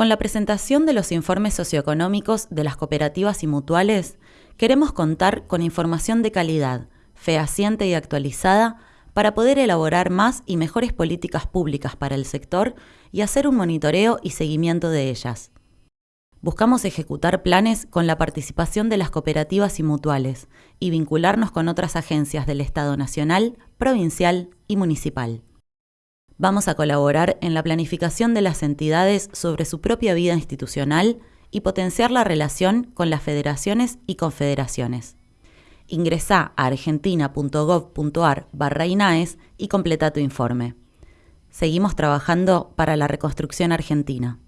Con la presentación de los informes socioeconómicos de las cooperativas y mutuales, queremos contar con información de calidad, fehaciente y actualizada para poder elaborar más y mejores políticas públicas para el sector y hacer un monitoreo y seguimiento de ellas. Buscamos ejecutar planes con la participación de las cooperativas y mutuales y vincularnos con otras agencias del Estado nacional, provincial y municipal. Vamos a colaborar en la planificación de las entidades sobre su propia vida institucional y potenciar la relación con las federaciones y confederaciones. Ingresá a argentina.gov.ar barra INAES y completa tu informe. Seguimos trabajando para la reconstrucción argentina.